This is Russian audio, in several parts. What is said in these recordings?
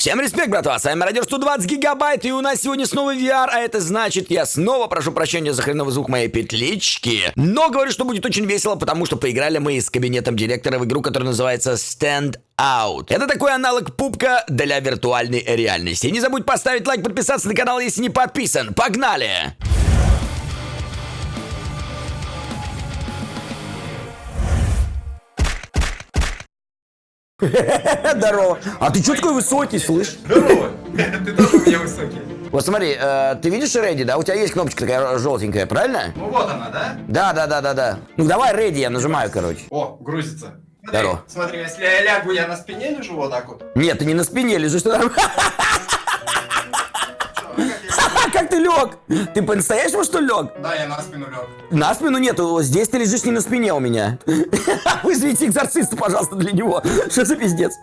Всем респект, братва, с вами Радио 120 гигабайт, и у нас сегодня снова VR, а это значит, я снова прошу прощения за хреновый звук моей петлички, но говорю, что будет очень весело, потому что поиграли мы с кабинетом директора в игру, которая называется Stand Out. Это такой аналог пупка для виртуальной реальности. Не забудь поставить лайк, подписаться на канал, если не подписан. Погнали! Здорово. А ты что такой высокий, слышь? Здорово! Ты тоже у меня высокий. Вот смотри, э, ты видишь ready, да? У тебя есть кнопочка такая желтенькая, правильно? Ну вот она, да? Да, да, да, да, да. Ну давай ready, я нажимаю, короче. О, грузится. Смотри, Здорово. смотри, если я лягу, я на спине лежу вот так вот. Нет, ты не на спине лежишь, ты там. Чё, как я- Как ты лег? Ты по-настоящему что лег? Да, я на спину лег. На спину нету, здесь ты лежишь не на спине у меня. Вызовите экзорциста, пожалуйста, для него. Что за пиздец?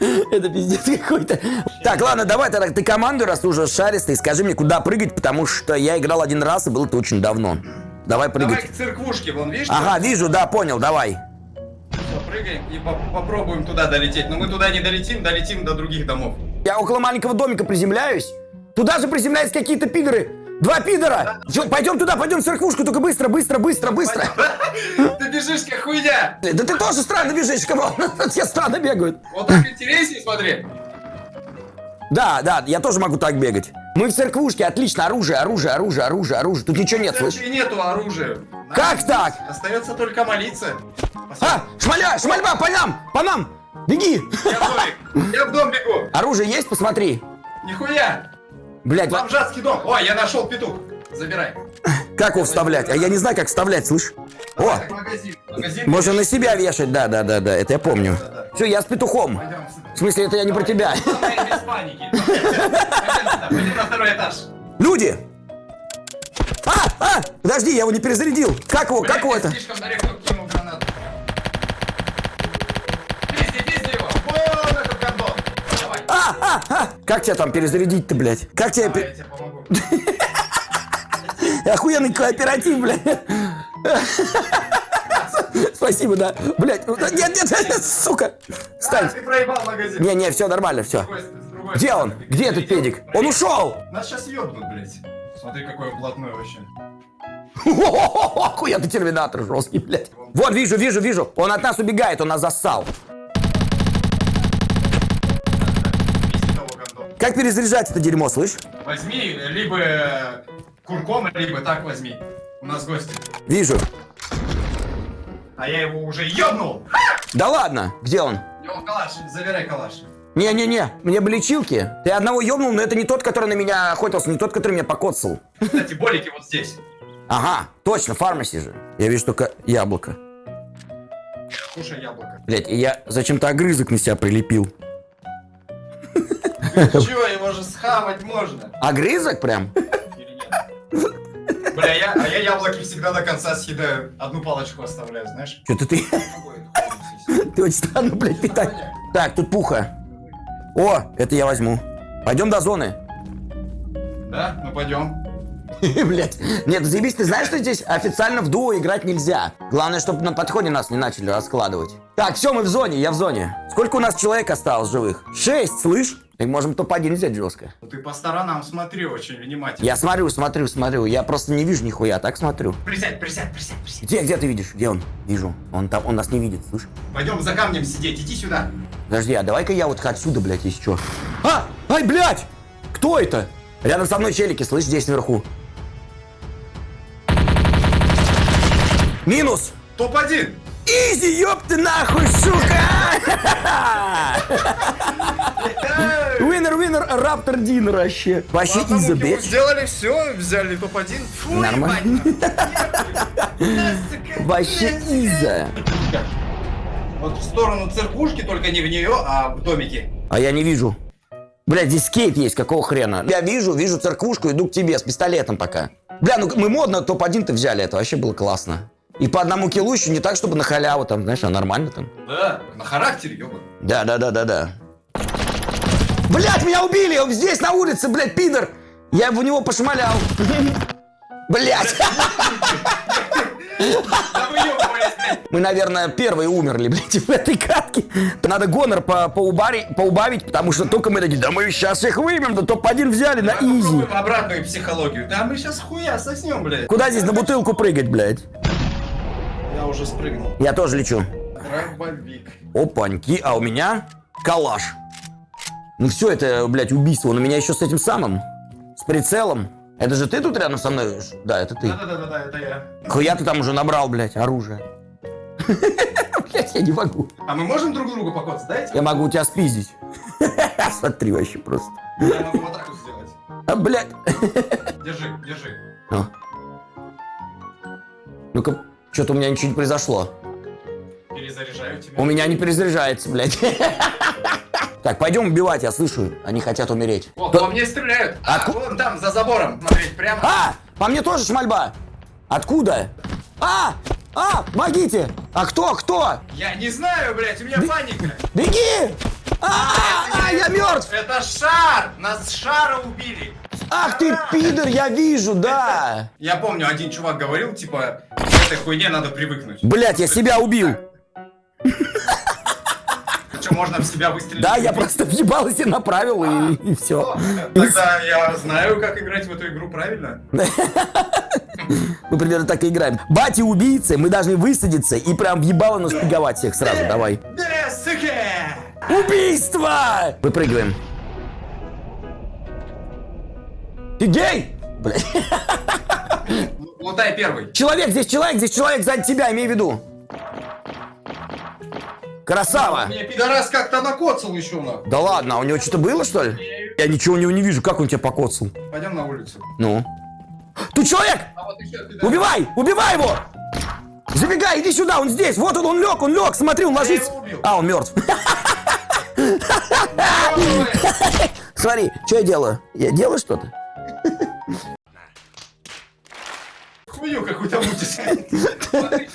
Это пиздец какой-то. Так, ладно, давай тогда ты команду, раз ты уже шаристый, скажи мне, куда прыгать, потому что я играл один раз, и было это очень давно. Давай Давай прыгать. к церквушке, вон, видишь? Ага, вижу, да, понял, давай. Всё, прыгаем и по- попробуем туда долететь. Но мы туда не долетим, долетим до других домов. Я около маленького домика приземляюсь. Туда же приземляются какие-то пидоры. Два пидора! Чё, пойдем туда, пойдем в церквушку, только быстро, быстро, быстро, быстро. Ты бежишь как хуйня! Да ты тоже странно бежишь, кого? Все странно бегают. Вот так интереснее, смотри. Да, да, я тоже могу так бегать. Мы в церквушке, отлично, оружие, оружие, оружие, оружие, оружие. Тут ничего нет, церкви нету оружия. Как так? Остается только молиться. А, шмаля, шмальба, по нам, по нам, беги. Я в домик. Я в дом бегу. Оружие есть, посмотри. Нихуя. Блять, Бомжатский дом. Ой, я нашел петух. Забирай. как его вставлять? А я не знаю, как вставлять, слышь. О, Так, магазин. Магазин. можно на себя вешать, да, да, да, да, это я помню. Все, я с петухом. Пойдем. В смысле, это я не про тебя. Давай без паники. Пойдем сюда, Пойдем на второй этаж. Люди! А, а, подожди, я его не перезарядил. Как его, как Блядь, его это? слишком далеко кинул гранату. Пизди, пизди его. Вон этот гондон. Давай. А, а, а. Как тебя там перезарядить-то, блядь? Как тебя... Пе- я тебе помогу. Охуенный кооператив, блядь. Спасибо, да. Блядь, ну, нет, нет, нет, сука. А, Стань. ты проебал магазин. Не, не, все нормально, все. Где он? Где этот педик? Он ушел! Нас сейчас ебнут, блядь. Смотри, какой он блатной вообще. Охуенный терминатор жесткий, блядь. Вот, вижу, вижу, вижу. Он от нас убегает, он нас зассал. Как перезаряжать это дерьмо, слышь? Возьми либо курком, либо так возьми. У нас гости. Вижу. А я его уже ебнул. Да ладно, где он? Него калаш, забирай калаш. Не-не-не, мне бы лечилки. Ты одного ёбнул, но это не тот, который на меня охотился, не тот, который меня покоцал. Кстати, болики вот здесь. Ага, точно, фармаси же. Я вижу только яблоко. Кушай яблоко. Блять, я зачем-то огрызок на себя прилепил. Чё, его же схавать можно? Огрызок прям? Или нет? Бля, я, а я яблоки всегда до конца съедаю. Одну палочку оставляю, знаешь? Что-то ты... Ты очень странно, блядь, питать. Так, тут пуха. О, это я возьму. Пойдем до зоны. Да? Ну пойдем. Блять. Нет, заебись, ты знаешь, что здесь официально в дуо играть нельзя? Главное, чтобы на подходе нас не начали раскладывать. Так, все, мы в зоне, я в зоне. Сколько у нас человек осталось живых? Шесть, слышь? Так можем топ-1 взять жестко. Ну ты по сторонам смотри очень внимательно. Я смотрю, смотрю, смотрю. Я просто не вижу нихуя, так смотрю. Присядь, присядь, присядь, присядь. Где, где ты видишь? Где он? Вижу. Он там, он нас не видит, слышь? Пойдем за камнем сидеть, иди сюда. Подожди, а давай-ка я вот отсюда, блядь, если что. А! Ай, блядь! Кто это? Рядом со мной челики, слышь, здесь наверху. Минус! Топ-1! Easy, ёб ты нахуй, сука! Winner, раптор dinner вообще. Вообще его блядь. сделали все, взяли топ-1. Фу, Нормально. Вообще easy. Вот в сторону церквушки, только не в нее, а в домике. А я не вижу. Бля, здесь скейт есть, какого хрена? Я вижу, вижу церквушку, иду к тебе с пистолетом пока. Бля, ну мы модно топ-1-то взяли, это вообще было классно. И по одному киллу еще не так, чтобы на халяву там, знаешь, а нормально там. Да, на характере, ёбан. Да, да, да, да, да. Блять, меня убили! Он здесь, на улице, блядь, пидор! Я в него пошмалял. Блять! Мы, наверное, первые умерли, блядь, в этой катке. Надо гонор по поубари- поубавить, потому что только мы такие, да мы сейчас их выбьем, да топ-1 взяли на изи. Обратную психологию. Да мы сейчас хуя соснем, блядь. Куда здесь на бутылку прыгать, блядь? Я уже спрыгнул. Я тоже лечу. Дробовик. Опаньки, а у меня калаш. Ну все, это, блядь, убийство. Он у меня еще с этим самым, с прицелом. Это же ты тут рядом со мной? Да, это ты. Да-да-да, это я. Хуя ты там уже набрал, блядь, оружие. Блядь, я не могу. А мы можем друг другу покоцать, дайте? Я могу тебя спиздить. Смотри вообще просто. Я могу вот так вот сделать. А, блядь. Держи, держи. А. Ну-ка, что-то у меня ничего не произошло. Перезаряжаю тебя. У меня не перезаряжается, блядь. Так, пойдем убивать, я слышу. Они хотят умереть. О, по мне стреляют. А, Отку- вон там, за забором. Смотреть прямо. А! По мне тоже шмальба! Откуда? А! А! Помогите! А кто? Кто? Я не знаю, блядь, у меня паника. Беги! А, а, я мертв! Это шар! Нас шара убили. Ах ты пидор, я вижу, да! Я помню, один чувак говорил, типа, к этой хуйне надо привыкнуть. Блять, я себя убил! Что, можно в себя выстрелить? Да, я просто въебался, направил и, и все. Тогда я знаю, как играть в эту игру правильно. Мы примерно так и играем. Бати убийцы, мы должны высадиться и прям въебало нашпиговать всех сразу, давай. Да, сука! Убийство! Выпрыгиваем. Ты гей? Блядь. Лутай первый. Человек, здесь человек, здесь человек сзади тебя, имей в виду. Красава! Пидорас как-то накоцал еще на. Да ладно, а у него что-то было, что ли? Я ничего у него не вижу, как он тебя покоцал? Пойдем на улицу. Ну? Тут человек! А вот еще. Убивай! Убивай его! Забегай, иди сюда, он здесь! Вот он, он лег, он лег, смотри, он ложится. А, он мертв. Смотри, что я делаю? Я делаю что-то? Хую какую-то мутишь.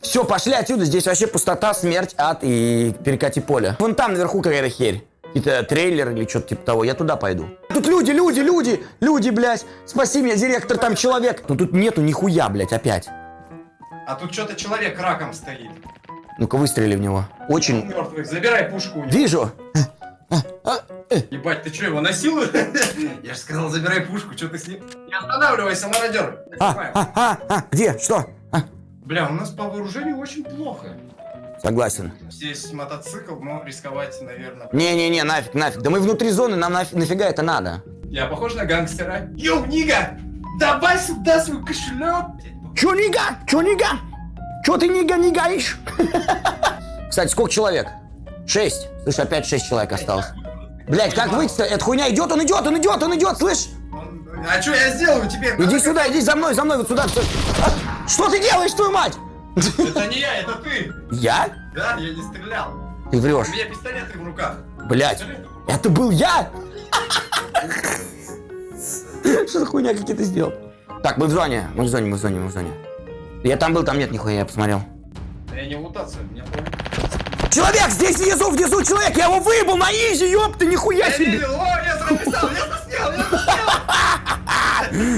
Все, пошли отсюда, здесь вообще пустота, смерть, ад и перекати поле. Вон там наверху какая-то херь. Какие-то трейлеры или что-то типа того, я туда пойду. Тут люди, люди, люди, люди, блядь. Спаси меня, директор, там человек. Ну тут нету нихуя, блядь, опять. А тут что-то человек раком стоит. Ну-ка выстрели в него. Очень. мертвый. Забирай пушку у него. Вижу. Ебать, ты что, его насилуешь? Я же сказал, забирай пушку, что ты с ним? Не останавливайся, мародер. А, а, а, а, где? Что? Бля, у нас по вооружению очень плохо. согласен. Здесь мотоцикл, но рисковать, наверное. Не-не-не, нафиг, нафиг. Да мы внутри зоны, нам нафиг, нафига это надо? Я похож на гангстера? Йоу, Нига! Давай сюда свой кошелек! Чё, нига? Чё, нига? Чё ты, нига, нигаешь? Кстати, сколько человек? Шесть. Слышь, опять шесть человек осталось. Блять, как выйти-то? Эта хуйня идет, он идет, он идет, он идет, слышь? А что я сделаю теперь? Иди сюда, иди за мной, за мной, вот сюда. сюда. Что ты делаешь, твою мать? Это не я, это ты! Я? Да, я не стрелял. Ты У врешь. меня пистолеты в руках. Блять, это был я? Что за хуйня, как я это сделал? Так, мы в зоне, мы в зоне, мы в зоне, мы в зоне. Я там был, там нет нихуя, я посмотрел. Я не лутаться, мне Человек здесь внизу, внизу человек, я его выебал на easy, ёпта, нихуя Я себе. видел, о, я записал, я заснял, я заснял!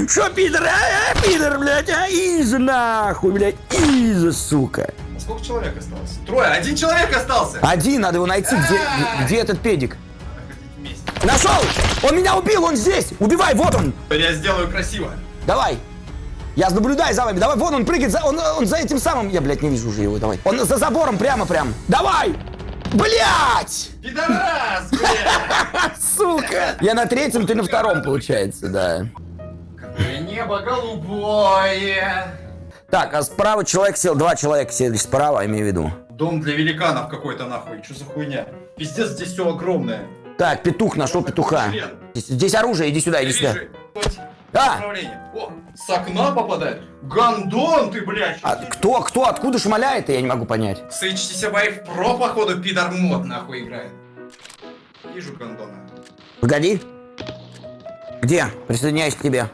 Шо, пидор, а, а, пидор, блядь, а, easy нахуй, блядь, easy, сука. А Сколько человек осталось? Трое, один человек остался! Один, надо его найти, где, где этот педик? Надо ходить вместе. Нашел! Он меня убил, он здесь! Убивай, вот он! Я сделаю красиво. Давай! Я наблюдаю за вами, давай, вон он прыгает, за, он, он за этим самым, я, блядь, не вижу уже его, давай. Он за забором прямо, прям. Давай! Блядь! Пидорас, бля! Сука! Я на третьем, ты на втором, получается, да. Небо голубое! Так, а справа человек сел, два человека сели справа, имею в виду. Дом для великанов какой-то нахуй, что за хуйня? Пиздец, здесь все огромное. Так, петух, нашел петуха. Здесь, здесь оружие, иди сюда, иди сюда. А! О, с окна попадает. Гандон ты, блядь. А кто, кто, откуда шмаляет, я не могу понять. С HTC Pro, походу, пидор мод нахуй играет. Вижу гандона. Погоди. Где? Присоединяюсь к тебе.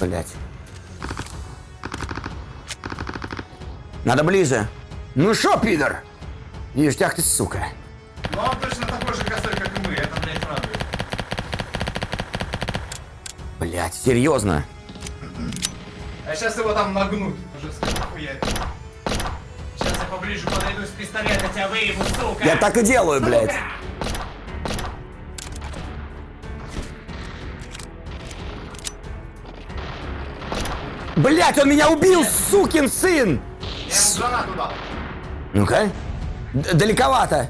Блять. Надо ближе. Ну шо, пидор? Ништяк ты, сука. Ну, а он точно такой же косой, как и мы. Это, блядь, радует. Блять, серьезно? А сейчас его там нагнут. Сейчас я поближе подойду с пистолета, тебя выебу, сука. Я так и делаю, сука! блядь. Блять, он меня убил, сукин сын! Ну-ка. Далековато.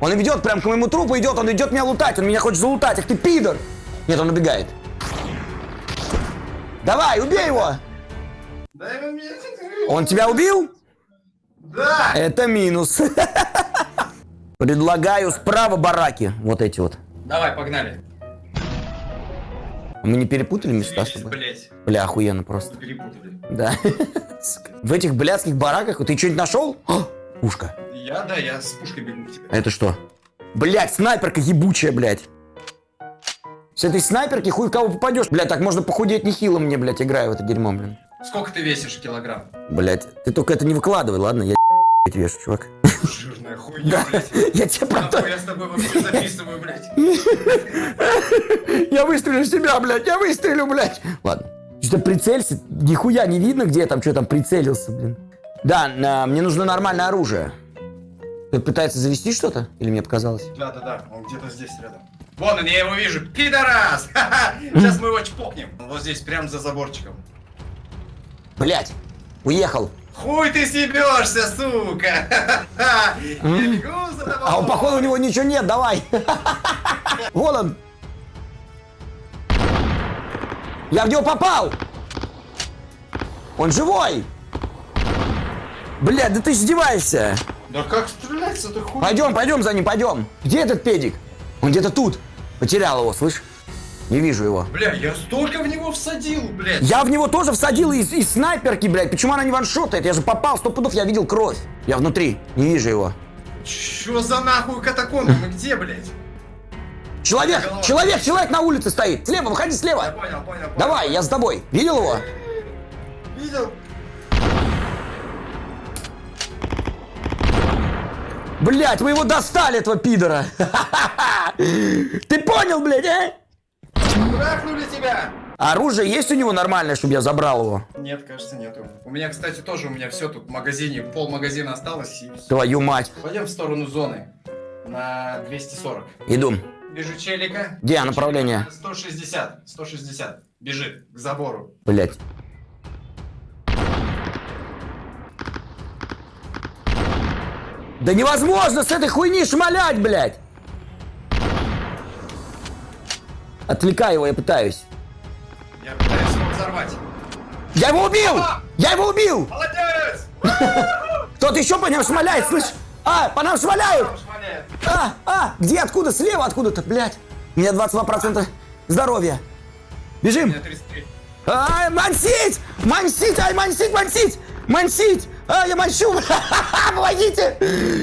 Он идет прям к моему трупу, идет, он идет меня лутать, он меня хочет залутать, ах ты пидор! Нет, он убегает. Давай, убей его! Он тебя убил? Да! Это минус. Предлагаю справа бараки. Вот эти вот. Давай, погнали. Мы не перепутали места с тобой? блядь. Бля, охуенно просто. Перепутали. Да. В этих блядских бараках ты что-нибудь нашел? О, Пушка. Я, да, я с пушкой бегу к тебе. А это что? Блять, снайперка ебучая, блядь. С этой снайперки хуй в кого попадешь. Блядь, так можно похудеть нехило мне, блядь, играю в это дерьмо, блин. Сколько ты весишь килограмм? Блядь, ты только это не выкладывай, ладно? Я блядь, вешу, чувак. Жирная хуйня, блядь. Я тебе правда... Нахуй я с тобой вообще записываю, блядь. Я выстрелю в себя, блядь, я выстрелю, блядь. Ладно. Что-то прицелься, нихуя не видно, где я там, что там прицелился, блин. Да, на- мне нужно нормальное оружие. Ты пытается завести что-то? Или мне показалось? Да, да, да, он где-то здесь рядом. Вон он, я его вижу. Пидорас! Сейчас мы его чпокнем. Он Вот здесь, прям за заборчиком. Блядь, уехал. Хуй ты съебешься, сука! А походу, у него ничего нет, давай. Вон он. Я в него попал. Он живой. Блядь, да ты издеваешься. Да как стрелять с этой хуй? Пойдем, пойдем за ним, пойдем. Где этот педик? Он где-то тут. Потерял его, слышь? Не вижу его. Бля, я столько в него всадил, блядь. Я в него тоже всадил из, из снайперки, блядь. Почему она не ваншотает? Я же попал, сто пудов, я видел кровь. Я внутри, не вижу его. Чё за нахуй катакомбы? Мы где, блядь? Человек, Голова. человек, человек на улице стоит. Слева, выходи Я слева. понял, понял, понял. Давай, я с тобой. Видел его? Видел? Блять, вы его достали, этого пидора. Ты понял, блядь, а? Трахнули тебя! Оружие есть у него нормальное, чтобы я забрал его? Нет, кажется, нету. У меня, кстати, тоже у меня все тут в магазине, пол магазина осталось. И... Твою мать. Пойдем в сторону зоны. На 240. Иду. Вижу челика. Где направление? 160. 160. Бежит к забору. Блять. Да невозможно с этой хуйни шмалять, блядь! Отвлекай его, я пытаюсь. Я пытаюсь его взорвать. Я его убил! Я его убил! Молодец! Кто-то еще по нам шмаляет, слышь? А, по нам шмаляют! А, а, где, откуда? Слева откуда-то, блядь. У меня 22% здоровья. Бежим. меня 33. Ай, мансить! Мансить! Ай, мансить, мансить! Мансить! А, я манщу! Помогите!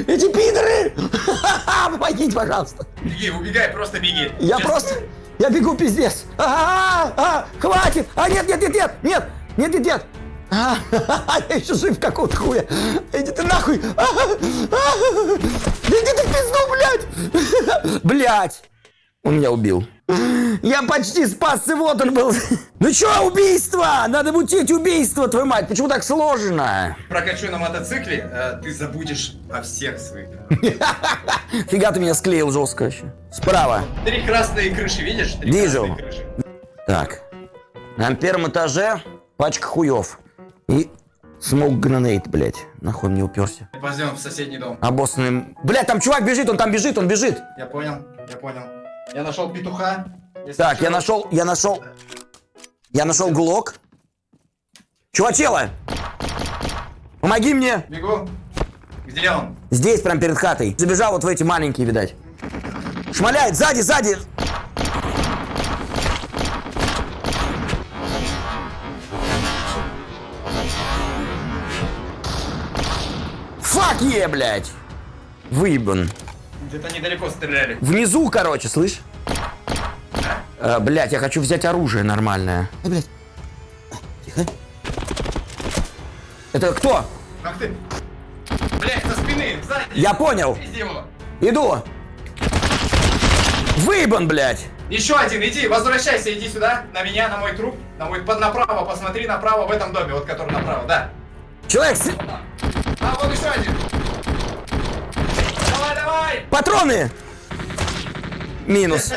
Эти пидоры! Помогите, пожалуйста! Беги, убегай, просто беги. Я Сейчас- просто... Я бегу, пиздец! А, а, хватит! А, нет, нет, нет, нет! Нет! Нет, нет, нет! А, я еще жив какого-то хуя! Иди ты нахуй! А, а, Иди ты в пизду, блядь! Блядь! Он меня убил. Я почти спасся, вот он был. Ну чё, убийство? Надо мутить убийство, твою мать. Почему так сложно? Прокачу на мотоцикле, э, ты забудешь о всех своих. Фига ты меня склеил жестко вообще. Справа. Три красные крыши, видишь? Три Вижу. крыши. Так. На первом этаже пачка хуев. И смог гранейт, блядь. Нахуй он не уперся. Пойдем в соседний дом. Обоссанным... Блядь, там чувак бежит, он там бежит, он бежит. Я понял, я понял. Я нашел петуха. Если Так, я нашел, я нашел... Я нашел глок. Чувачела! Помоги мне! Бегу. Где он? Здесь, прям перед хатой. Забежал вот в эти маленькие, видать. Шмаляет, сзади, сзади! Фак е, блядь! Выебан. Где-то недалеко стреляли. Внизу, короче, слышь? Э, блядь, я хочу взять оружие нормальное. Эй, блядь. А, Тихо. Это кто? Ах ты! Блять, со спины, сзади! Я понял. Иду. Выебан, блядь. Еще один, иди, возвращайся, иди сюда, на меня, на мой труп, на мой, под направо, посмотри направо в этом доме, вот который направо, да. Человек, с- А, вот еще один. Давай, патроны! Минус.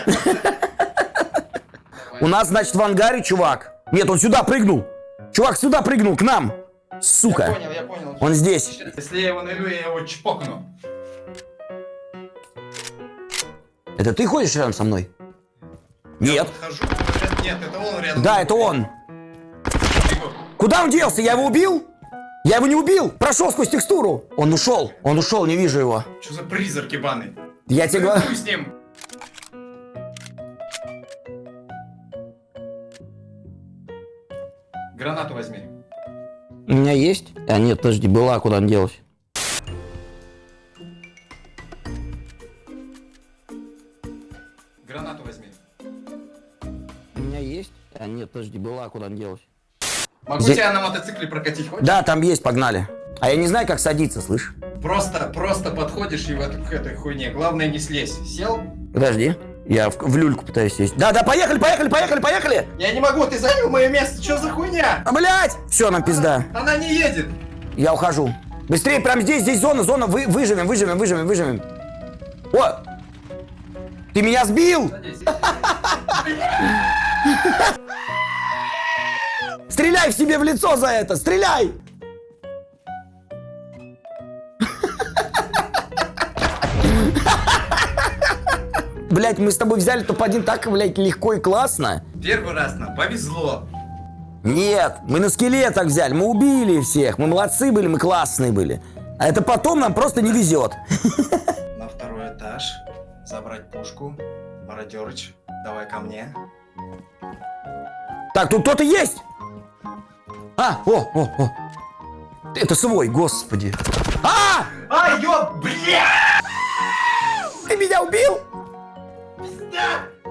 У нас, значит, в ангаре чувак. Нет, он сюда прыгнул. Чувак сюда прыгнул, к нам. Я Сука. понял, я понял. Он здесь. Если я его налью, я его чпокну. Это ты ходишь рядом со мной? Нет. Хожу, нет, это он рядом. Да, это он. Куда он делся? Я его убил? Я его не убил. Прошел сквозь текстуру. Он ушел. Он ушел, не вижу его. Что за призрак ебаный? Я тебе говорю. С ним. Гранату возьми. У меня есть? А нет, подожди, была, куда она делась? Гранату возьми. У меня есть? А нет, подожди, была, куда она делась? Могу Здесь- тебя на мотоцикле прокатить, хочешь? Да, там есть, погнали. А я не знаю, как садиться, слышь? Просто, просто подходишь и в эту, к этой хуйне. Главное не слезь. Сел? Подожди. Я в, в люльку пытаюсь сесть. Да, да, поехали, поехали, поехали, поехали! Я не могу, ты занял мое место. Что за хуйня? А, блядь! Все, нам пизда. Она не едет. Я ухожу. Быстрее, прям здесь, здесь зона, зона, вы, выживем, выживем, выживем, выживем. О! Ты меня сбил! Стреляй в себе в лицо за это! Стреляй! Блять, мы с тобой взяли топ-1 так, блядь, легко и классно. Первый раз нам повезло. Нет, мы на скелетах взяли, мы убили всех, мы молодцы были, мы классные были. А это потом нам просто не везет. На второй этаж. Забрать пушку. Мародерыч, давай ко мне. Так, тут кто-то есть! А, о, о, о. Это свой, господи. А! А, ёб, бля! Ты меня убил?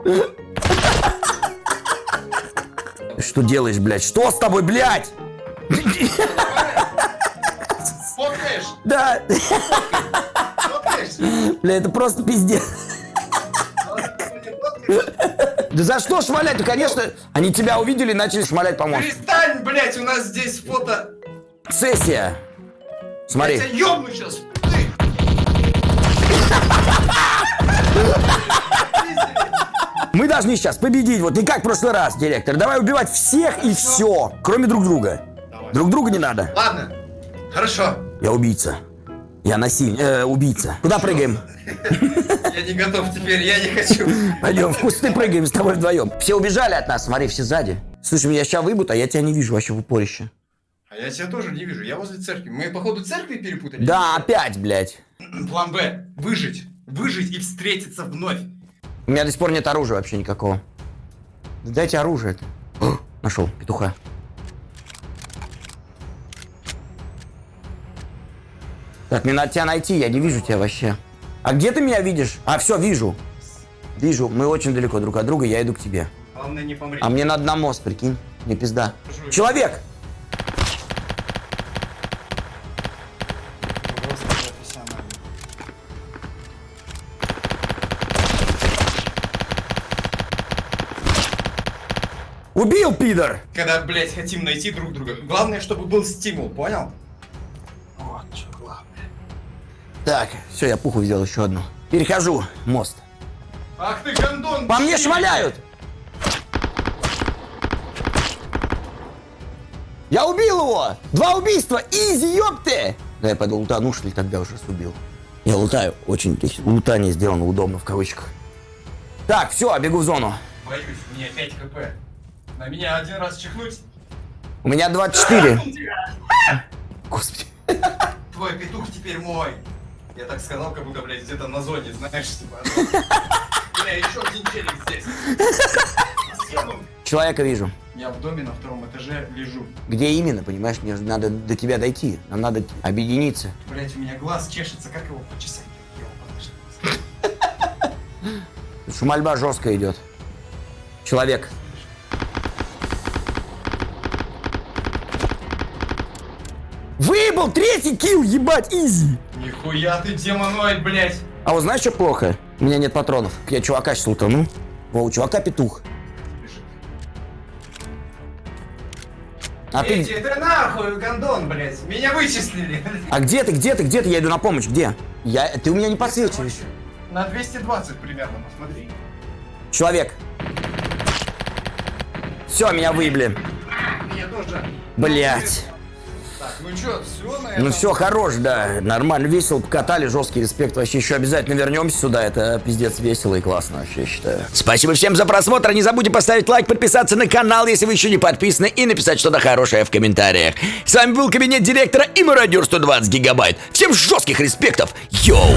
Что делаешь, блядь? Что с тобой, блядь? Фоткаешь? Да, Фоткаешь? бля, это просто пиздец. Да за что шмалять? Ну, конечно, они тебя увидели и начали шмалять, по-моему. Перестань, блять, у нас здесь фото. Сессия. Смотри. Я тебя ёбну сейчас. Мы должны сейчас победить, вот не как в прошлый раз, директор. Давай убивать всех и все, кроме друг друга. Давай. Друг друга не надо. Ладно, хорошо. Я убийца. Я насильник. Э, убийца. Куда прыгаем? Я не готов теперь, я не хочу. Пойдем в кусты прыгаем с тобой вдвоем. Все убежали от нас, смотри, все сзади. Слушай, меня сейчас выйдут, а я тебя не вижу вообще в упорище. А я тебя тоже не вижу, я возле церкви. Мы, походу, церкви перепутали? Да, опять, блядь. План Б. Выжить. Выжить и встретиться вновь. У меня до сих пор нет оружия вообще никакого. Да Дайте оружие. Нашел петуха. Так, мне надо тебя найти, я не вижу тебя вообще. А где ты меня видишь? А, все, вижу. Вижу, мы очень далеко друг от друга, я иду к тебе. Главное, не помри. А мне надо на мост, прикинь. Не пизда. Жуй. Человек! Убил, пидор! Когда, блядь, хотим найти друг друга. Главное, чтобы был стимул, понял? Вот что главное. Так, все, я пуху взял еще одну. Перехожу мост. Ах ты, гондон! По мне чти! шмаляют! Я убил его! Два убийства! Изи, ёпты! Да я пойду лутану, что ли, тогда уже убил. Я лутаю. Очень здесь лутание сделано удобно, в кавычках. Так, все, бегу в зону. Боюсь, у меня 5 хп. На меня один раз чихнуть. У меня 24. Господи. Твой петух теперь мой. Я так сказал, как будто, блядь, где-то на зоне, знаешь, типа. Бля, еще один челик здесь. Человека вижу. Я в доме на втором этаже лежу. Где именно, понимаешь? Мне же надо до тебя дойти. Нам надо объединиться. Блять, у меня глаз чешется, как его почесать? Шумальба жестко идет. Человек. Выбыл третий килл, ебать, изи. Нихуя ты демоноид, блять. А вот знаешь, что плохо? У меня нет патронов. Я чувака сейчас лутану. Во, у чувака петух. А Эти, ты... ты нахуй, гондон, блядь. Меня вычислили. А где ты, где ты, где ты? Я иду на помощь, где? Я... Ты у меня не подсвечиваешь. На 220 примерно, посмотри. Человек. Все, меня выебли. Меня тоже. Блять. Ну чё, все? Ну все, хорош, да. Нормально, весело, покатали, жесткий респект. Вообще еще обязательно вернемся сюда. Это пиздец весело и классно, вообще считаю. Спасибо всем за просмотр. Не забудьте поставить лайк, подписаться на канал, если вы еще не подписаны, и написать что-то хорошее в комментариях. С вами был кабинет директора и мародер 120 гигабайт. Всем жестких респектов. Йоу!